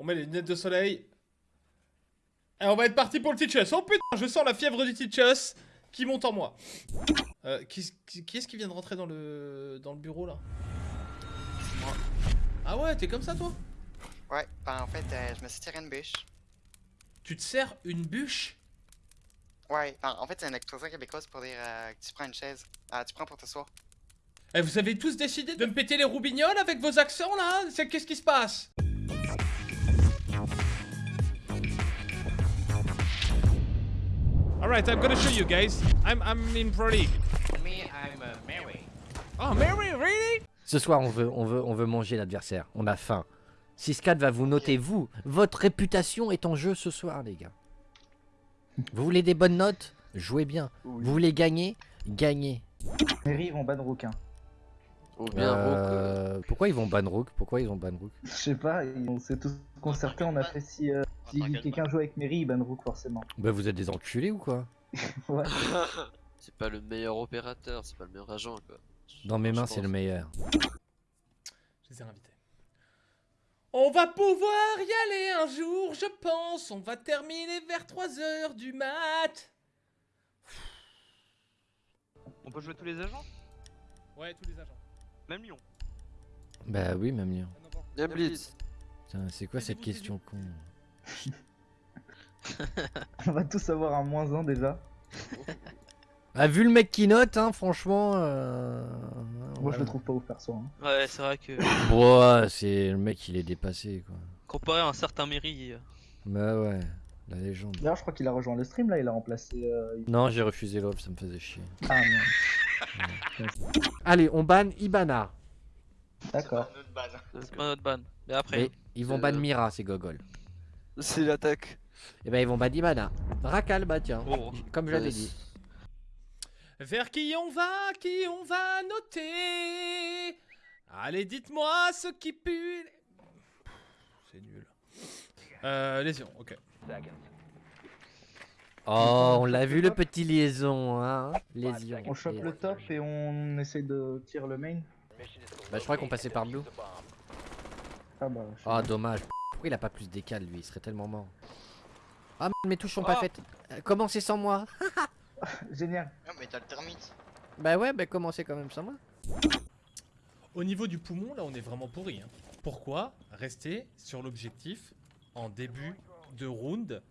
On met les lunettes de soleil. Et on va être parti pour le Teachus. Oh putain, je sens la fièvre du Teachus qui monte en moi. Euh, qui, qui- qui est-ce qui vient de rentrer dans le, dans le bureau là? Moi. Ah ouais, t'es comme ça toi? Ouais, ben en fait, euh, je me suis tiré une bûche. Tu te sers une bûche? Ouais, ben, en fait, c'est une expression québécoise pour dire euh, que tu prends une chaise. Ah, tu prends pour t'asseoir. Eh, vous avez tous décidé de me péter les roubignoles avec vos accents là? Qu'est-ce qui se passe? Alright, I'm gonna show you guys. I'm, I'm in Pro League. Me, I'm uh, Mary. Oh, Mary, really? Ce soir, on veut, on veut, on veut manger l'adversaire. On a faim. 6-4 va vous noter, vous. Votre réputation est en jeu ce soir, les gars. Vous voulez des bonnes notes? Jouez bien. Oui. Vous voulez gagner? Gagnez. Mary, ils vont ban Rook. Ou bien Rook, euh, Euh, Pourquoi ils vont ban Rook Pourquoi ils vont ban Rook Je sais pas, on s'est tous concertés, on a fait si, euh, si quelqu'un joue avec Mary, il ban Rook forcément. Bah vous êtes des enculés ou quoi? Ouais. c'est pas le meilleur opérateur, c'est pas le meilleur agent quoi. Dans mes mains, c'est le meilleur. Je les ai invités. On va pouvoir y aller un jour, je pense. On va terminer vers 3h du mat. On peut jouer tous les agents? Ouais, tous les agents. Même Lyon. Bah oui, même Lyon. Bien Blitz. Putain, c'est quoi cette question con On va tous avoir un moins 1 déjà. Ah, vu le mec qui note, hein, franchement. Euh... Moi je le trouve pas ouf perso. Hein. Ouais, c'est vrai que Ouah, c'est le mec, il est dépassé quoi. comparé à un certain Mairie, Bah ouais, la légende. D'ailleurs, je crois qu'il a rejoint le stream là, il a remplacé. euh, Non, j'ai refusé l'offre, ça me faisait chier. Ah merde. Allez, on banne Ibana. D'accord. c'est pas notre ban. Mais après, Mais ils vont ban Mira, ces gogoles. C'est l'attaque. Et ben ils vont ban Ibana. Racal, bah tiens. Oh. Comme je l'avais dit. Vers qui on va, qui on va noter? Allez, dites-moi ce qui pue. C'est nul. Euh, lésion, ok. Oh, on l'a vu le petit liaison, hein. Lésion. On chope le top et on essaie de tirer le main. Bah je crois qu'on passait par Blue. Ah bah. Ah dommage. Pourquoi il a pas plus d'écal lui? Il serait tellement mort. Ah mes touches sont pas Oh. faites. Euh, Commencez sans moi? Génial. Non, mais t'as le thermite. Bah ouais, bah commencez quand même sans moi? Au niveau du poumon, là, on est vraiment pourri. hein. Pourquoi rester sur l'objectif en début de round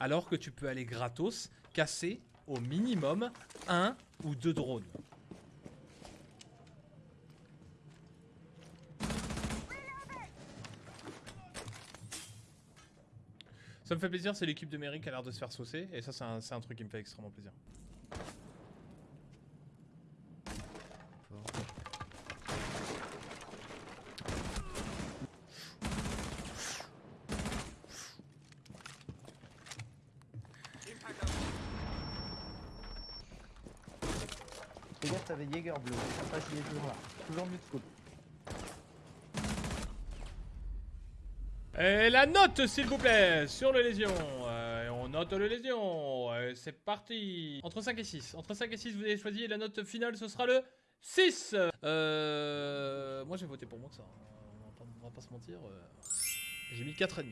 alors que tu peux aller gratos casser au minimum un ou deux drones Ça me fait plaisir, c'est l'équipe de Mairie qui a l'air de se faire saucer, et ça c'est un, c'est un truc qui me fait extrêmement plaisir. T'avais Jäger bleu. Je sais pas s'il est toujours mieux de scope. Et la note, s'il vous plaît, sur le lésion. Euh, on note le lésion. Euh, c'est parti. Entre 5 et 6. Entre 5 et 6, vous avez choisi. La note finale, ce sera le 6. Euh, moi, j'ai voté pour ça. On on va pas se mentir. euh, J'ai mis 4,5.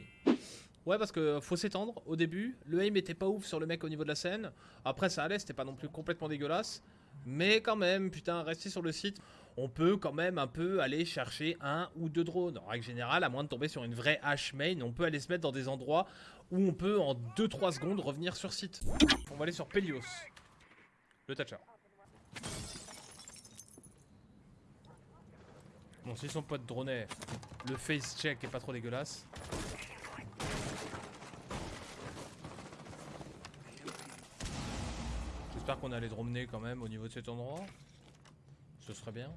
Ouais, parce que faut s'étendre au début. Le aim était pas ouf sur le mec au niveau de la scène. Après, ça allait, c'était pas non plus complètement dégueulasse. Mais quand même, putain, rester sur le site, on peut quand même un peu aller chercher un ou deux drones. En règle générale, à moins de tomber sur une vraie hache main, on peut aller se mettre dans des endroits où on peut en 2-3 secondes revenir sur site. On va aller sur Pelios, le Thatcher. Bon, si son pote dronait, le face check est pas trop dégueulasse. J'espère qu'on a les drones quand même au niveau de cet endroit. Ce serait bien.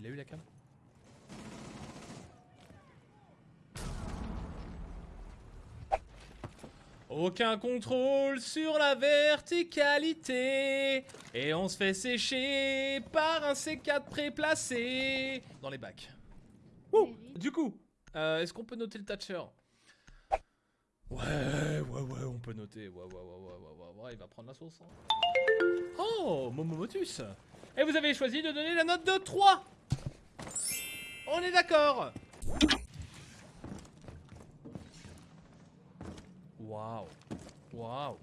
Il a eu la cam? Aucun contrôle sur la verticalité Et on se fait sécher par un C4 préplacé Dans les bacs. Ouh Du coup, euh, est-ce qu'on peut noter le Thatcher? Ouais, ouais, ouais, on peut noter. Ouais, ouais, ouais, ouais, ouais, ouais, il va prendre la sauce. hein. Oh, Momomotus Et vous avez choisi de donner la note de 3 On est d'accord Waouh. Waouh.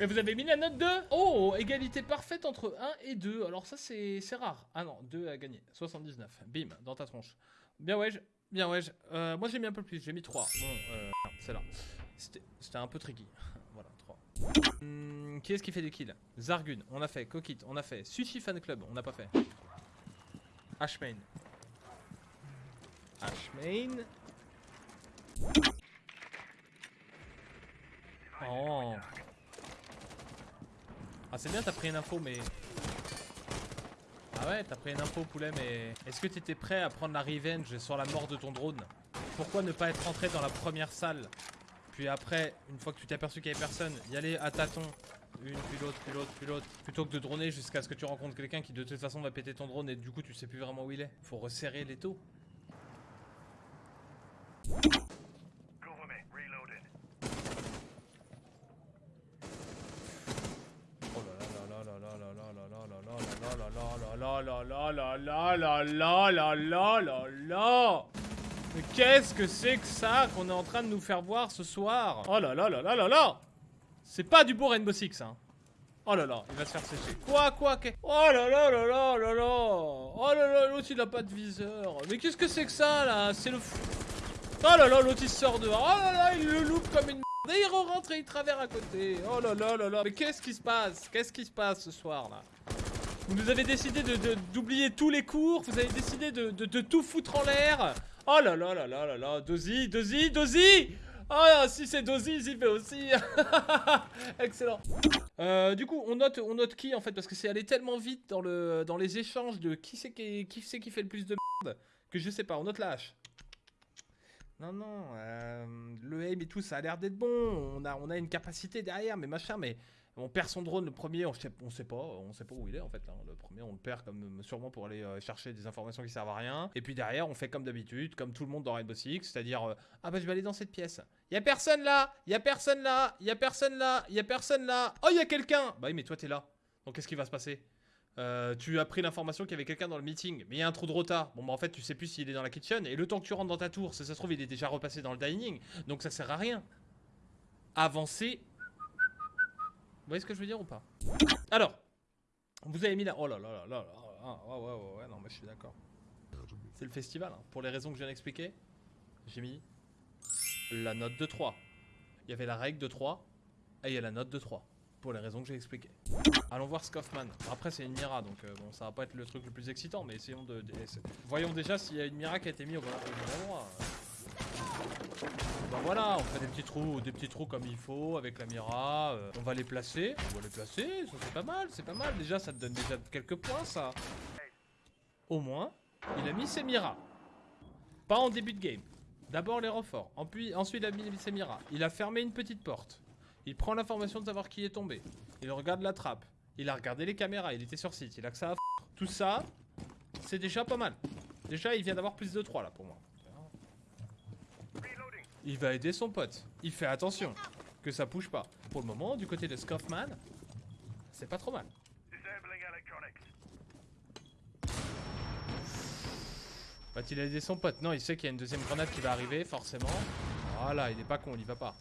Et vous avez mis la note 2 Oh, égalité parfaite entre 1 et 2. Alors ça, c'est rare. Ah non, 2 à gagner. 79. Bim, dans ta tronche. Bien ouais, bien ouais. Euh, moi, j'ai mis un peu plus. J'ai mis 3. Bon, euh, c'est là. C'était un peu tricky. voilà, 3. Hmm, qui est-ce qui fait des kills? Zargun, on a fait. Coquit, on a fait. Sushi Fan Club, on n'a pas fait. Ashmain. Ashmain. Oh. Ah c'est bien t'as pris une info mais... Ah ouais t'as pris une info poulet mais... Est-ce que t'étais prêt à prendre la revenge sur la mort de ton drone? Pourquoi ne pas être rentré dans la première salle? Puis après, une fois que tu t'es aperçu qu'il y avait personne, y aller à tâtons une, puis l'autre, puis l'autre, puis l'autre. Plutôt que de droner jusqu'à ce que tu rencontres quelqu'un qui de toute façon va péter ton drone et du coup tu sais plus vraiment où il est. Faut resserrer les taux. Oh là là là là là là là là là là là là là là là là là là là Mais qu'est-ce que c'est que ça qu'on est en train de nous faire voir ce soir Oh là là là là là là C'est pas du beau Rainbow Six hein Oh là là, il va se faire sécher. Quoi, quoi, qu'est- Oh là là là là là là Oh là là, l'autre il a pas de viseur. Mais qu'est-ce que c'est que ça là C'est le fou. Oh là là, l'autre il sort dehors. Oh là là, il le loupe comme une merde. Et il rentre et il travers à côté. Oh là là là là. Mais qu'est-ce qui se passe Qu'est-ce qui se passe ce soir là Vous nous avez décidé de- de- d'oublier tous les cours. Vous avez décidé de, de- de tout foutre en l'air. Oh là là là là là là. Dozy, Dozy, Dozy Oh si c'est Dozy, j'y vais aussi. Excellent. Euh, du coup, on note, on note qui en fait parce que c'est allé tellement vite dans le, dans les échanges de qui c'est qui, qui qui fait le plus de merde que je sais pas. On note la hache. Non non, euh, le aim et tout, ça a l'air d'être bon. On a, on a une capacité derrière, mais machin, mais on perd son drone le premier, on sait, on sait pas, on sait pas où il est en fait. hein. Le premier, on le perd comme sûrement pour aller euh, chercher des informations qui servent à rien. Et puis derrière, on fait comme d'habitude, comme tout le monde dans Rainbow Six, c'est-à-dire euh, ah bah je vais aller dans cette pièce. Y a personne là, y a personne là, y a personne là, y a personne là. Oh y a quelqu'un. Bah oui, mais toi t'es là. Donc qu'est-ce qui va se passer? Euh, tu as pris l'information qu'il y avait quelqu'un dans le meeting, mais il y a un trou de retard. Bon, bah en fait, tu sais plus s'il est dans la kitchen, et le temps que tu rentres dans ta tour, ça, ça se trouve, il est déjà repassé dans le dining, donc ça sert à rien. Avancer. Vous voyez ce que je veux dire ou pas? Alors, vous avez mis la. Oh là là là là là. Ah, ouais, ouais, ouais, ouais, non, mais je suis d'accord. C'est le festival, hein. pour les raisons que je viens d'expliquer. J'ai mis la note de 3. Il y avait la règle de 3, et il y a la note de 3. Pour les raisons que j'ai expliquées. Allons voir Scoffman. Après, c'est une Mira, donc euh, bon, ça va pas être le truc le plus excitant, mais essayons de. de- Voyons déjà s'il y a une Mira qui a été mise au bon endroit. Bah voilà, on fait des petits trous, des petits trous comme il faut avec la Mira. euh, on va les placer, on va les placer, ça c'est pas mal, c'est pas mal. Déjà, ça te donne déjà quelques points, ça. Au moins, il a mis ses Mira. Pas en début de game. D'abord les renforts, ensuite il a mis ses Mira. Il a fermé une petite porte. Il prend l'information de savoir qui est tombé. Il regarde la trappe. Il a regardé les caméras, il était sur site, il a ça. Tout ça, c'est déjà pas mal. Déjà, il vient d'avoir plus de 3 là pour moi. Il va aider son pote. Il fait attention que ça bouge pas. Pour le moment, du côté de Scoffman, c'est pas trop mal. Va-t-il aider son pote? Non, il sait qu'il y a une deuxième grenade qui va arriver, forcément. Voilà, il est pas con, il y va pas.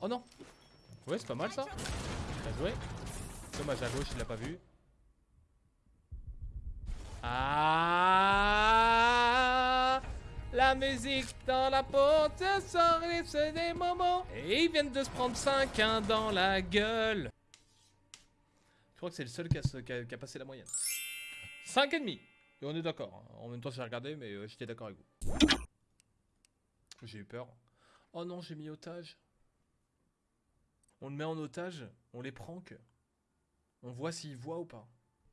Oh non Ouais, c'est pas mal ça. Bien joué. Dommage à gauche, il l'a pas vu. Ah La musique dans la porte, ça c'est des moments. Et ils viennent de se prendre 5 dans la gueule. Je crois que c'est le seul qui a, passé la moyenne. 5 et demi. Et on est d'accord. hein. En même temps, j'ai regardé, mais euh, j'étais d'accord avec vous. J'ai eu peur. Oh non, j'ai mis otage. On le met en otage, on les prank. On voit s'il voit ou pas.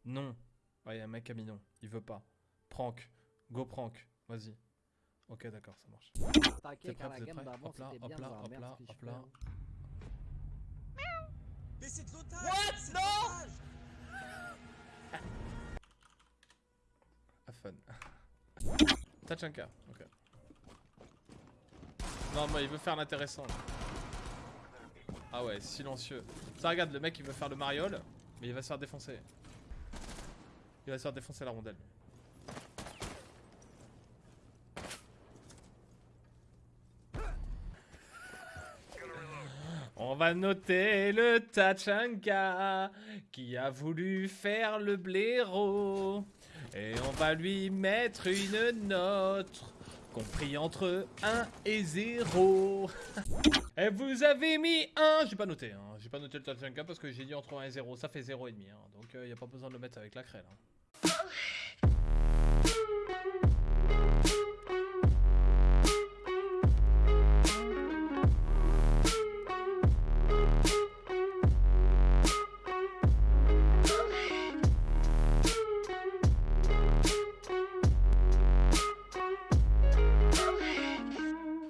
Non. Ouais, y a un mec à mis non. Il veut pas. Prank. Go prank. Vas-y. Ok, d'accord, ça marche. Êtes prêts? Hop là, hop là, hop là, hop là. Mais c'est de l'otage What Non Have fun. Tachanka, ok. Non, mais il veut faire l'intéressant. là. Ah ouais, silencieux. Ça regarde, le mec il veut faire le mariole, mais il va se faire défoncer. Il va se faire défoncer la rondelle. On va noter le Tachanka qui a voulu faire le blaireau. Et on va lui mettre une note compris entre 1 et 0. et vous avez mis 1. J'ai pas noté, hein. pas noté le Tachanka parce que j'ai dit entre 1 et 0. Ça fait 0,5. Hein. Donc il n'y a pas besoin de le mettre avec la crêle. hein.